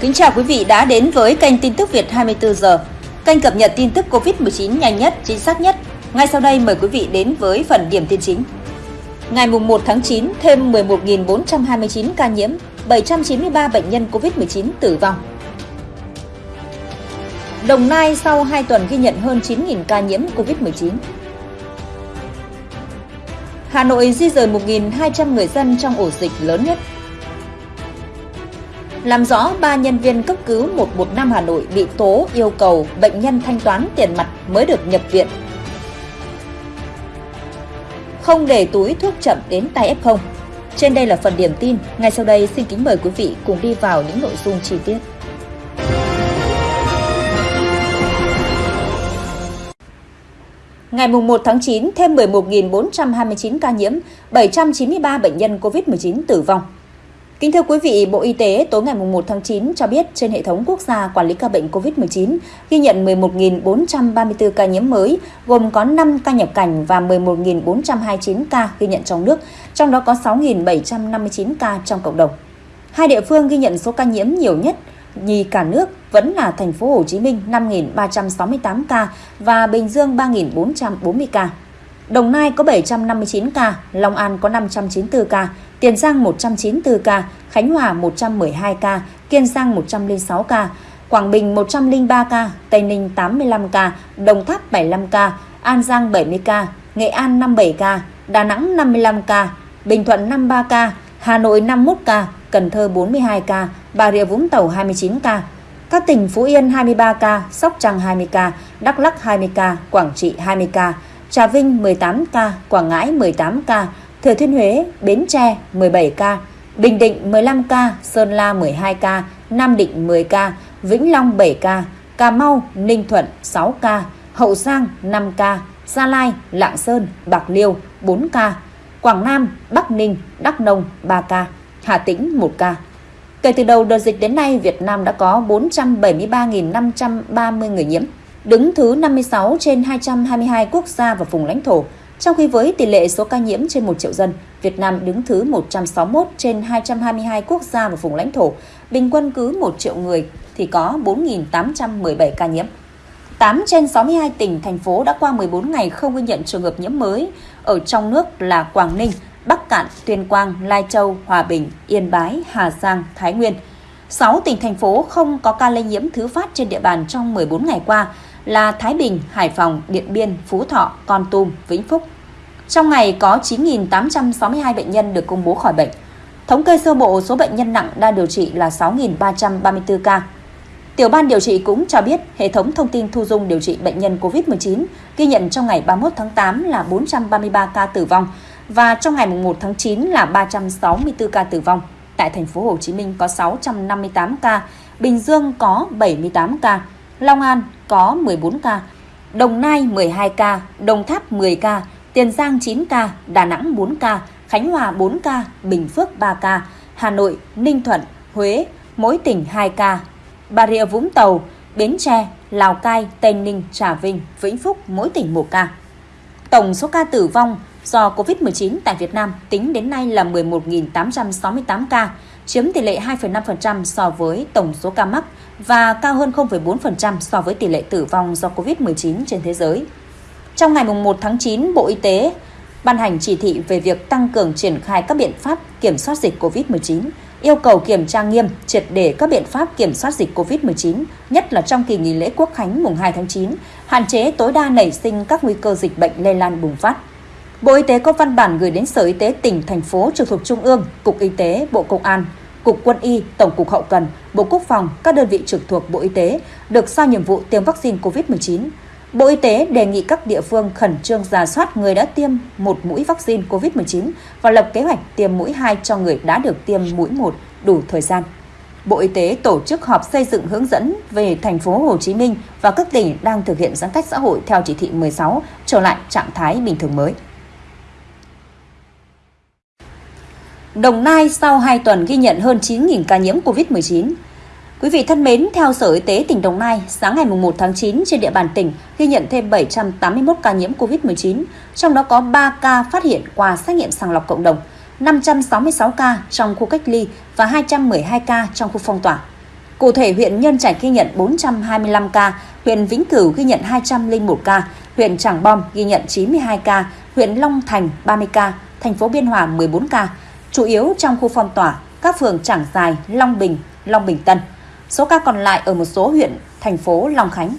Kính chào quý vị đã đến với kênh tin tức Việt 24 giờ. Kênh cập nhật tin tức Covid-19 nhanh nhất, chính xác nhất. Ngay sau đây mời quý vị đến với phần điểm tin chính. Ngày 1 tháng 9, thêm 11.429 ca nhiễm, 793 bệnh nhân Covid-19 tử vong. Đồng Nai sau 2 tuần ghi nhận hơn 9.000 ca nhiễm Covid-19. Hà Nội di rời 1.200 người dân trong ổ dịch lớn nhất. Làm rõ 3 nhân viên cấp cứu 115 Hà Nội bị tố yêu cầu bệnh nhân thanh toán tiền mặt mới được nhập viện. Không để túi thuốc chậm đến tay F0. Trên đây là phần điểm tin. Ngay sau đây xin kính mời quý vị cùng đi vào những nội dung chi tiết. Ngày 1 tháng 9, thêm 11.429 ca nhiễm, 793 bệnh nhân COVID-19 tử vong. Kính thưa quý vị, Bộ Y tế tối ngày 1 tháng 9 cho biết trên hệ thống quốc gia quản lý ca bệnh COVID-19 ghi nhận 11.434 ca nhiễm mới, gồm có 5 ca nhập cảnh và 11.429 ca ghi nhận trong nước, trong đó có 6.759 ca trong cộng đồng. Hai địa phương ghi nhận số ca nhiễm nhiều nhất nhì cả nước vẫn là thành phố Hồ Chí Minh 5.368 ca và Bình Dương 3.440 ca. Đồng Nai có 759 ca, Long An có 594 ca, Tiền Giang 194 ca, Khánh Hòa 112 ca, Kiên Giang 106 ca, Quảng Bình 103 ca, Tây Ninh 85 ca, Đồng Tháp 75 ca, An Giang 70 ca, Nghệ An 57 ca, Đà Nẵng 55 ca, Bình Thuận 53 ca, Hà Nội 51 ca, Cần Thơ 42 ca, Bà Rịa Vũng Tàu 29 ca. Các tỉnh Phú Yên 23 ca, Sóc Trăng 20 ca, Đắk Lắk 20 ca, Quảng Trị 20 ca, Trà Vinh 18 ca, Quảng Ngãi 18 ca, Thừa Thiên Huế, Bến Tre 17 ca, Bình Định 15 ca, Sơn La 12 ca, Nam Định 10 ca, Vĩnh Long 7 ca, Cà Mau, Ninh Thuận 6 ca, Hậu Giang 5 ca, Gia Lai, Lạng Sơn, Bạc Liêu 4 ca, Quảng Nam, Bắc Ninh, Đắk Nông 3 ca, Hà Tĩnh 1 ca. Kể từ đầu đợt dịch đến nay, Việt Nam đã có 473.530 người nhiễm, đứng thứ 56 trên 222 quốc gia và vùng lãnh thổ. Trong khi với tỷ lệ số ca nhiễm trên 1 triệu dân, Việt Nam đứng thứ 161 trên 222 quốc gia và vùng lãnh thổ, bình quân cứ 1 triệu người thì có 4.817 ca nhiễm. 8 trên 62 tỉnh, thành phố đã qua 14 ngày không ghi nhận trường hợp nhiễm mới. Ở trong nước là Quảng Ninh, Bắc Cạn, Tuyên Quang, Lai Châu, Hòa Bình, Yên Bái, Hà Giang, Thái Nguyên. 6 tỉnh thành phố không có ca lây nhiễm thứ phát trên địa bàn trong 14 ngày qua là Thái Bình, Hải Phòng, Điện Biên, Phú Thọ, Con Tum, Vĩnh Phúc. Trong ngày có 9.862 bệnh nhân được công bố khỏi bệnh. Thống kê sơ bộ số bệnh nhân nặng đang điều trị là 6.334 ca. Tiểu ban điều trị cũng cho biết hệ thống thông tin thu dung điều trị bệnh nhân COVID-19 ghi nhận trong ngày 31 tháng 8 là 433 ca tử vong và trong ngày 1 tháng 9 là 364 ca tử vong. Tại thành phố Hồ Chí Minh có 658 ca, Bình Dương có 78 ca, Long An có 14 ca, Đồng Nai 12 ca, Đồng Tháp 10 ca, Tiền Giang 9 ca, Đà Nẵng 4 ca, Khánh Hòa 4 ca, Bình Phước 3 ca, Hà Nội, Ninh Thuận, Huế, mỗi tỉnh 2 ca, Bà Rịa Vũng Tàu, Bến Tre, Lào Cai, Tây Ninh, Trà Vinh, Vĩnh Phúc mỗi tỉnh 1 ca. Tổng số ca tử vong do COVID-19 tại Việt Nam tính đến nay là 11.868 ca, chiếm tỷ lệ 2,5% so với tổng số ca mắc và cao hơn 0,4% so với tỷ lệ tử vong do COVID-19 trên thế giới. Trong ngày 1 tháng 9, Bộ Y tế ban hành chỉ thị về việc tăng cường triển khai các biện pháp kiểm soát dịch COVID-19, yêu cầu kiểm tra nghiêm, triệt để các biện pháp kiểm soát dịch COVID-19, nhất là trong kỳ nghỉ lễ Quốc khánh mùng 2 tháng 9, hạn chế tối đa nảy sinh các nguy cơ dịch bệnh lây lan bùng phát. Bộ Y tế có văn bản gửi đến Sở Y tế tỉnh, thành phố trực thuộc Trung ương, Cục Y tế, Bộ Công an, Cục Quân y, Tổng cục Hậu cần, Bộ Quốc phòng, các đơn vị trực thuộc Bộ Y tế được sao nhiệm vụ tiêm vaccine COVID-19. Bộ Y tế đề nghị các địa phương khẩn trương giả soát người đã tiêm một mũi vaccine COVID-19 và lập kế hoạch tiêm mũi 2 cho người đã được tiêm mũi 1 đủ thời gian. Bộ Y tế tổ chức họp xây dựng hướng dẫn về thành phố Hồ Chí Minh và các tỉnh đang thực hiện giãn cách xã hội theo chỉ thị 16 trở lại trạng thái bình thường mới. Đồng Nai sau 2 tuần ghi nhận hơn 9.000 ca nhiễm COVID-19. Quý vị thân mến, theo Sở Y tế tỉnh Đồng Nai, sáng ngày 1 tháng 9 trên địa bàn tỉnh ghi nhận thêm 781 ca nhiễm COVID-19, trong đó có 3 ca phát hiện qua xét nghiệm sàng lọc cộng đồng, 566 ca trong khu cách ly và 212 ca trong khu phong tỏa. Cụ thể, huyện Nhân Trạch ghi nhận 425 ca, huyện Vĩnh Cửu ghi nhận 201 ca, huyện Trảng Bom ghi nhận 92 ca, huyện Long Thành 30 ca, thành phố Biên Hòa 14 ca, chủ yếu trong khu phong tỏa, các phường Trảng Dài, Long Bình, Long Bình Tân. Số ca còn lại ở một số huyện, thành phố Long Khánh.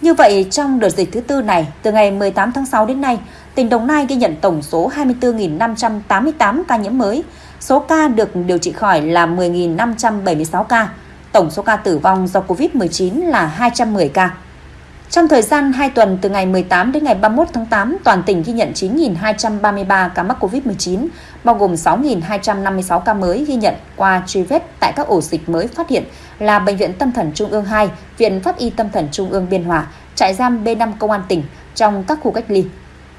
Như vậy, trong đợt dịch thứ tư này, từ ngày 18 tháng 6 đến nay, tỉnh Đồng Nai ghi nhận tổng số 24.588 ca nhiễm mới. Số ca được điều trị khỏi là 10.576 ca. Tổng số ca tử vong do COVID-19 là 210 ca. Trong thời gian 2 tuần từ ngày 18 đến ngày 31 tháng 8, toàn tỉnh ghi nhận 9.233 ca mắc COVID-19, bao gồm 6.256 ca mới ghi nhận qua truy vết tại các ổ dịch mới phát hiện là Bệnh viện Tâm thần Trung ương 2, Viện Pháp y Tâm thần Trung ương Biên Hòa, trại giam B5 Công an tỉnh trong các khu cách ly.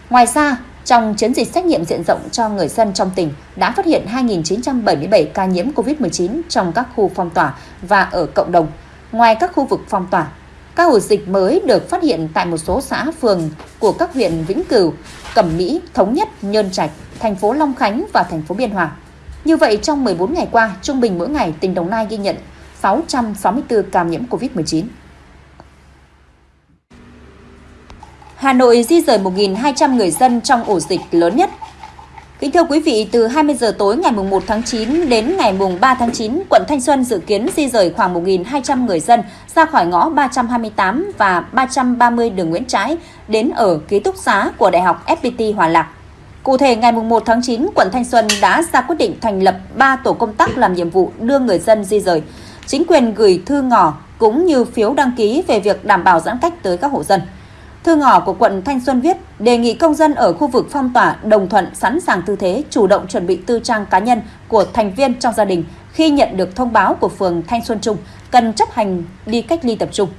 Ngoài ra, trong chiến dịch xét nghiệm diện rộng cho người dân trong tỉnh đã phát hiện 2.977 ca nhiễm COVID-19 trong các khu phong tỏa và ở cộng đồng. Ngoài các khu vực phong tỏa, các ổ dịch mới được phát hiện tại một số xã phường của các huyện Vĩnh Cửu, Cẩm Mỹ, Thống Nhất, Nhơn Trạch, thành phố Long Khánh và thành phố Biên Hòa. Như vậy, trong 14 ngày qua, trung bình mỗi ngày tỉnh Đồng Nai ghi nhận 664 ca nhiễm COVID-19. Hà Nội di rời 1.200 người dân trong ổ dịch lớn nhất. Kính thưa quý vị, từ 20 giờ tối ngày 1 tháng 9 đến ngày 3 tháng 9, quận Thanh Xuân dự kiến di rời khoảng 1.200 người dân ra khỏi ngõ 328 và 330 đường Nguyễn Trãi đến ở ký túc xá của Đại học FPT Hòa Lạc. Cụ thể, ngày 1 tháng 9, quận Thanh Xuân đã ra quyết định thành lập 3 tổ công tác làm nhiệm vụ đưa người dân di rời. Chính quyền gửi thư ngỏ cũng như phiếu đăng ký về việc đảm bảo giãn cách tới các hộ dân. Thư ngỏ của quận Thanh Xuân viết đề nghị công dân ở khu vực phong tỏa đồng thuận sẵn sàng tư thế chủ động chuẩn bị tư trang cá nhân của thành viên trong gia đình khi nhận được thông báo của phường Thanh Xuân Trung cần chấp hành đi cách ly tập trung.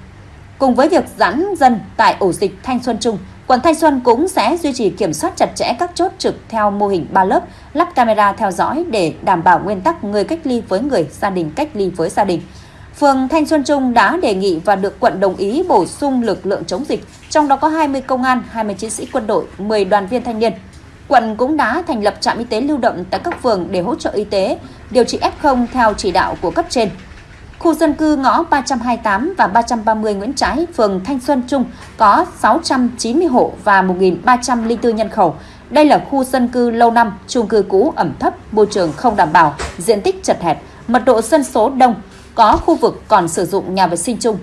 Cùng với việc giãn dân tại ổ dịch Thanh Xuân Trung, quận Thanh Xuân cũng sẽ duy trì kiểm soát chặt chẽ các chốt trực theo mô hình 3 lớp, lắp camera theo dõi để đảm bảo nguyên tắc người cách ly với người, gia đình cách ly với gia đình. Phường Thanh Xuân Trung đã đề nghị và được quận đồng ý bổ sung lực lượng chống dịch, trong đó có 20 công an, 20 chiến sĩ quân đội, 10 đoàn viên thanh niên. Quận cũng đã thành lập trạm y tế lưu động tại các phường để hỗ trợ y tế, điều trị F0 theo chỉ đạo của cấp trên. Khu dân cư ngõ 328 và 330 Nguyễn Trãi, phường Thanh Xuân Trung có 690 hộ và 1.304 nhân khẩu. Đây là khu dân cư lâu năm, chung cư cũ ẩm thấp, môi trường không đảm bảo, diện tích chật hẹp, mật độ dân số đông, có khu vực còn sử dụng nhà vệ sinh chung.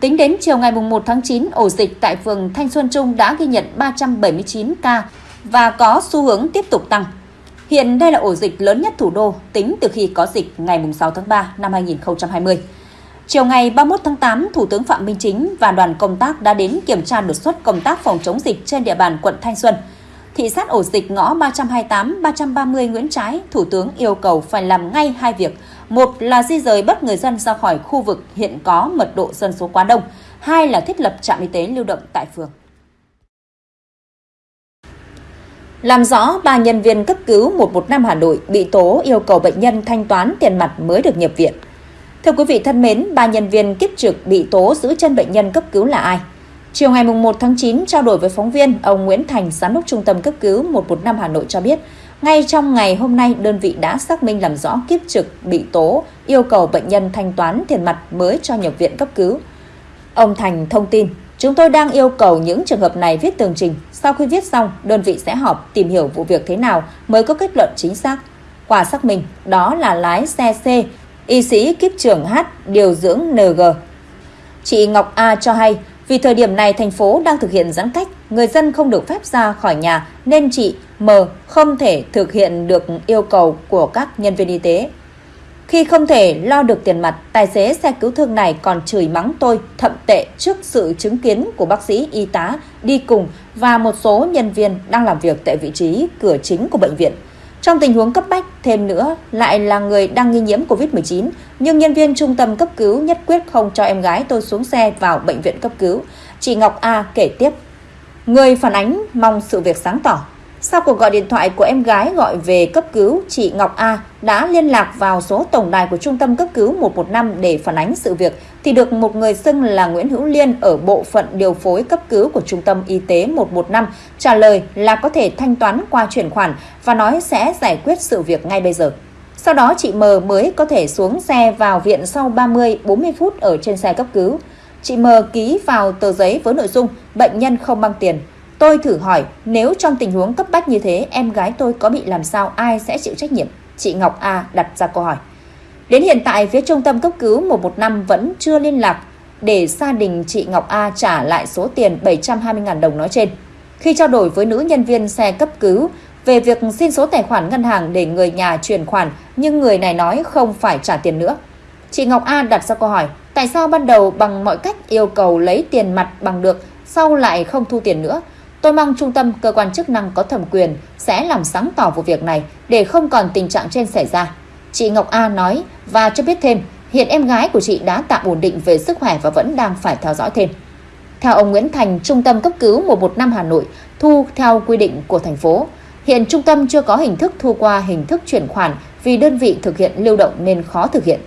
Tính đến chiều ngày 1 tháng 9, ổ dịch tại phường Thanh Xuân Trung đã ghi nhận 379 ca và có xu hướng tiếp tục tăng. Hiện đây là ổ dịch lớn nhất thủ đô tính từ khi có dịch ngày 6 tháng 3 năm 2020. Chiều ngày 31 tháng 8, Thủ tướng Phạm Minh Chính và đoàn công tác đã đến kiểm tra đột xuất công tác phòng chống dịch trên địa bàn quận Thanh Xuân. Thị sát ổ dịch ngõ 328, 330 Nguyễn Trái, Thủ tướng yêu cầu phải làm ngay hai việc – một là di rời bắt người dân ra khỏi khu vực hiện có mật độ dân số quá đông. Hai là thiết lập trạm y tế lưu động tại phường. Làm rõ ba nhân viên cấp cứu 115 Hà Nội bị tố yêu cầu bệnh nhân thanh toán tiền mặt mới được nhập viện. Thưa quý vị thân mến, ba nhân viên kiếp trực bị tố giữ chân bệnh nhân cấp cứu là ai? Chiều ngày 1 tháng 9, trao đổi với phóng viên, ông Nguyễn Thành, Giám đốc Trung tâm Cấp cứu 115 Hà Nội cho biết, ngay trong ngày hôm nay, đơn vị đã xác minh làm rõ kiếp trực bị tố, yêu cầu bệnh nhân thanh toán tiền mặt mới cho nhập viện cấp cứu. Ông Thành thông tin, chúng tôi đang yêu cầu những trường hợp này viết tường trình. Sau khi viết xong, đơn vị sẽ họp tìm hiểu vụ việc thế nào mới có kết luận chính xác. Qua xác minh, đó là lái xe C, y sĩ kiếp trưởng H, điều dưỡng NG. Chị Ngọc A cho hay, vì thời điểm này thành phố đang thực hiện giãn cách, người dân không được phép ra khỏi nhà nên chị M không thể thực hiện được yêu cầu của các nhân viên y tế. Khi không thể lo được tiền mặt, tài xế xe cứu thương này còn chửi mắng tôi thậm tệ trước sự chứng kiến của bác sĩ y tá đi cùng và một số nhân viên đang làm việc tại vị trí cửa chính của bệnh viện. Trong tình huống cấp bách, thêm nữa lại là người đang nghi nhiễm COVID-19, nhưng nhân viên trung tâm cấp cứu nhất quyết không cho em gái tôi xuống xe vào bệnh viện cấp cứu. Chị Ngọc A kể tiếp. Người phản ánh mong sự việc sáng tỏ. Sau cuộc gọi điện thoại của em gái gọi về cấp cứu, chị Ngọc A đã liên lạc vào số tổng đài của Trung tâm cấp cứu 115 để phản ánh sự việc thì được một người xưng là Nguyễn Hữu Liên ở bộ phận điều phối cấp cứu của Trung tâm Y tế 115 trả lời là có thể thanh toán qua chuyển khoản và nói sẽ giải quyết sự việc ngay bây giờ. Sau đó chị M mới có thể xuống xe vào viện sau 30-40 phút ở trên xe cấp cứu. Chị M ký vào tờ giấy với nội dung bệnh nhân không mang tiền. Tôi thử hỏi nếu trong tình huống cấp bách như thế em gái tôi có bị làm sao ai sẽ chịu trách nhiệm? Chị Ngọc A đặt ra câu hỏi. Đến hiện tại phía trung tâm cấp cứu 115 vẫn chưa liên lạc để gia đình chị Ngọc A trả lại số tiền 720.000 đồng nói trên. Khi trao đổi với nữ nhân viên xe cấp cứu về việc xin số tài khoản ngân hàng để người nhà chuyển khoản nhưng người này nói không phải trả tiền nữa. Chị Ngọc A đặt ra câu hỏi, tại sao ban đầu bằng mọi cách yêu cầu lấy tiền mặt bằng được, sau lại không thu tiền nữa? Tôi mong trung tâm cơ quan chức năng có thẩm quyền sẽ làm sáng tỏ vụ việc này để không còn tình trạng trên xảy ra. Chị Ngọc A nói và cho biết thêm, hiện em gái của chị đã tạm ổn định về sức khỏe và vẫn đang phải theo dõi thêm. Theo ông Nguyễn Thành, Trung tâm cấp cứu 115 Hà Nội thu theo quy định của thành phố. Hiện trung tâm chưa có hình thức thu qua hình thức chuyển khoản vì đơn vị thực hiện lưu động nên khó thực hiện.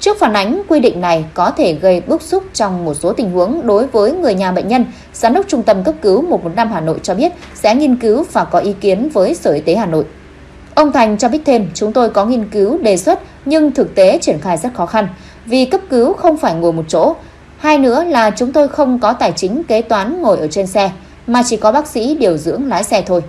Trước phản ánh, quy định này có thể gây bức xúc trong một số tình huống đối với người nhà bệnh nhân. Giám đốc Trung tâm cấp cứu 115 Hà Nội cho biết sẽ nghiên cứu và có ý kiến với Sở Y tế Hà Nội. Ông Thành cho biết thêm, chúng tôi có nghiên cứu đề xuất nhưng thực tế triển khai rất khó khăn vì cấp cứu không phải ngồi một chỗ. Hai nữa là chúng tôi không có tài chính kế toán ngồi ở trên xe mà chỉ có bác sĩ điều dưỡng lái xe thôi.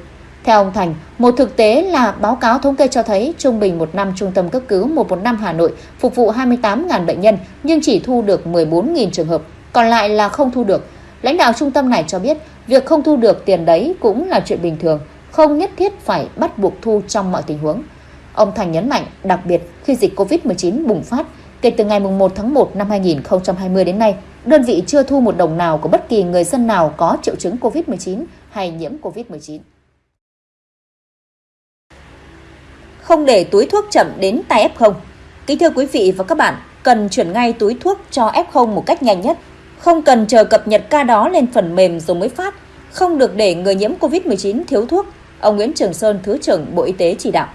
Theo ông Thành, một thực tế là báo cáo thống kê cho thấy trung bình một năm trung tâm cấp cứu 115 Hà Nội phục vụ 28.000 bệnh nhân nhưng chỉ thu được 14.000 trường hợp, còn lại là không thu được. Lãnh đạo trung tâm này cho biết việc không thu được tiền đấy cũng là chuyện bình thường, không nhất thiết phải bắt buộc thu trong mọi tình huống. Ông Thành nhấn mạnh, đặc biệt khi dịch COVID-19 bùng phát, kể từ ngày 1 tháng 1 năm 2020 đến nay, đơn vị chưa thu một đồng nào của bất kỳ người dân nào có triệu chứng COVID-19 hay nhiễm COVID-19. Không để túi thuốc chậm đến tay F0. Kính thưa quý vị và các bạn, cần chuyển ngay túi thuốc cho F0 một cách nhanh nhất. Không cần chờ cập nhật ca đó lên phần mềm rồi mới phát. Không được để người nhiễm COVID-19 thiếu thuốc. Ông Nguyễn Trường Sơn, Thứ trưởng Bộ Y tế chỉ đạo.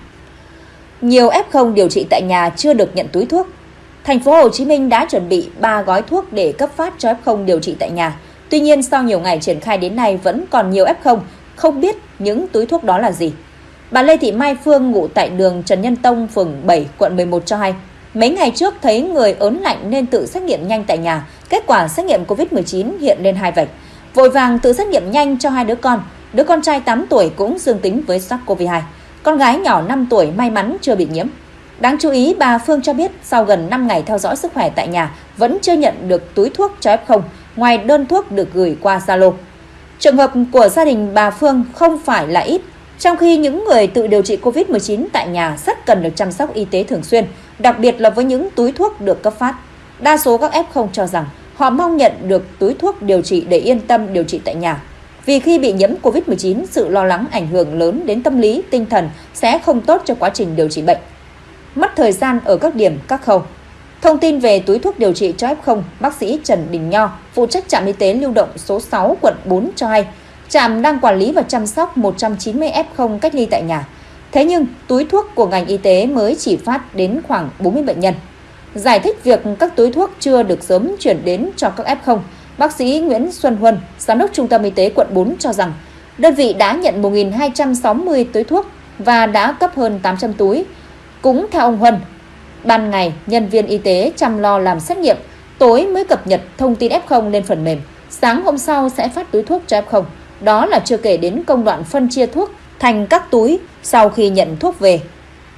Nhiều F0 điều trị tại nhà chưa được nhận túi thuốc. Thành phố Hồ Chí Minh đã chuẩn bị 3 gói thuốc để cấp phát cho F0 điều trị tại nhà. Tuy nhiên sau nhiều ngày triển khai đến nay vẫn còn nhiều F0 không biết những túi thuốc đó là gì. Bà Lê Thị Mai Phương ngụ tại đường Trần Nhân Tông, phường 7, quận 11 cho hay, mấy ngày trước thấy người ớn lạnh nên tự xét nghiệm nhanh tại nhà, kết quả xét nghiệm COVID-19 hiện lên hai vạch. Vội vàng tự xét nghiệm nhanh cho hai đứa con, đứa con trai 8 tuổi cũng dương tính với SARS-CoV-2. Con gái nhỏ 5 tuổi may mắn chưa bị nhiễm. Đáng chú ý, bà Phương cho biết sau gần 5 ngày theo dõi sức khỏe tại nhà vẫn chưa nhận được túi thuốc cho F0, ngoài đơn thuốc được gửi qua Zalo. Trường hợp của gia đình bà Phương không phải là ít, trong khi những người tự điều trị COVID-19 tại nhà rất cần được chăm sóc y tế thường xuyên, đặc biệt là với những túi thuốc được cấp phát. Đa số các F0 cho rằng họ mong nhận được túi thuốc điều trị để yên tâm điều trị tại nhà. Vì khi bị nhiễm COVID-19, sự lo lắng ảnh hưởng lớn đến tâm lý, tinh thần sẽ không tốt cho quá trình điều trị bệnh. Mất thời gian ở các điểm, các khâu. Thông tin về túi thuốc điều trị cho F0, bác sĩ Trần Đình Nho, phụ trách trạm y tế lưu động số 6 quận 4 cho hay, trạm đang quản lý và chăm sóc 190 F0 cách ly tại nhà. Thế nhưng, túi thuốc của ngành y tế mới chỉ phát đến khoảng 40 bệnh nhân. Giải thích việc các túi thuốc chưa được sớm chuyển đến cho các F0, bác sĩ Nguyễn Xuân Huân, giám đốc Trung tâm Y tế quận 4 cho rằng, đơn vị đã nhận 1.260 túi thuốc và đã cấp hơn 800 túi. Cũng theo ông Huân, ban ngày nhân viên y tế chăm lo làm xét nghiệm, tối mới cập nhật thông tin F0 lên phần mềm, sáng hôm sau sẽ phát túi thuốc cho F0. Đó là chưa kể đến công đoạn phân chia thuốc thành các túi sau khi nhận thuốc về.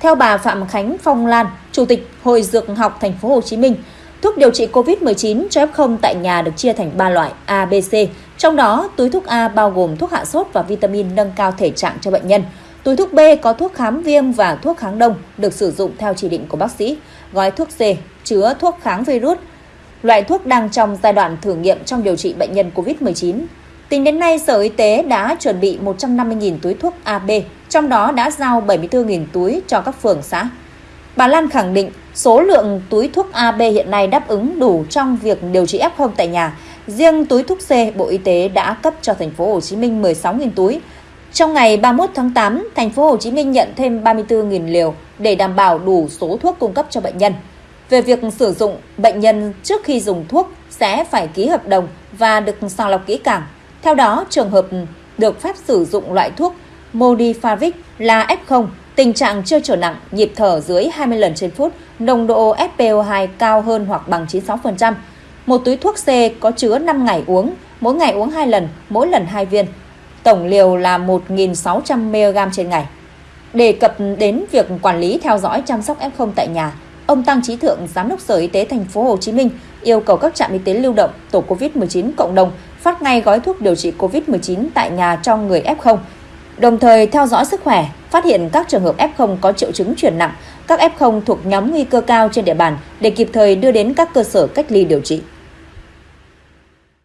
Theo bà Phạm Khánh Phong Lan, Chủ tịch Hội Dược học Thành phố Hồ Chí Minh, thuốc điều trị COVID-19 cho F0 tại nhà được chia thành 3 loại A, B, C. Trong đó, túi thuốc A bao gồm thuốc hạ sốt và vitamin nâng cao thể trạng cho bệnh nhân. Túi thuốc B có thuốc kháng viêm và thuốc kháng đông được sử dụng theo chỉ định của bác sĩ. Gói thuốc C chứa thuốc kháng virus, loại thuốc đang trong giai đoạn thử nghiệm trong điều trị bệnh nhân COVID-19. Tính đến nay, Sở Y tế đã chuẩn bị 150.000 túi thuốc AB, trong đó đã giao 74.000 túi cho các phường xã. Bà Lan khẳng định số lượng túi thuốc AB hiện nay đáp ứng đủ trong việc điều trị F0 tại nhà. Riêng túi thuốc C, Bộ Y tế đã cấp cho thành phố Hồ Chí Minh 16.000 túi. Trong ngày 31 tháng 8, thành phố Hồ Chí Minh nhận thêm 34.000 liều để đảm bảo đủ số thuốc cung cấp cho bệnh nhân. Về việc sử dụng, bệnh nhân trước khi dùng thuốc sẽ phải ký hợp đồng và được sàng lọc kỹ càng. Theo đó, trường hợp được phép sử dụng loại thuốc Modifavic là F0 tình trạng chưa trở nặng, nhịp thở dưới 20 lần trên phút, nồng độ FPO2 cao hơn hoặc bằng 96%. Một túi thuốc C có chứa 5 ngày uống, mỗi ngày uống 2 lần, mỗi lần 2 viên. Tổng liều là 1.600mg trên ngày. Đề cập đến việc quản lý theo dõi chăm sóc F0 tại nhà, ông Tăng Trí Thượng, Giám đốc Sở Y tế thành phố Hồ Chí Minh yêu cầu các trạm y tế lưu động, tổ COVID-19 cộng đồng phát ngay gói thuốc điều trị COVID-19 tại nhà cho người F0, đồng thời theo dõi sức khỏe, phát hiện các trường hợp F0 có triệu chứng chuyển nặng, các F0 thuộc nhóm nguy cơ cao trên địa bàn để kịp thời đưa đến các cơ sở cách ly điều trị.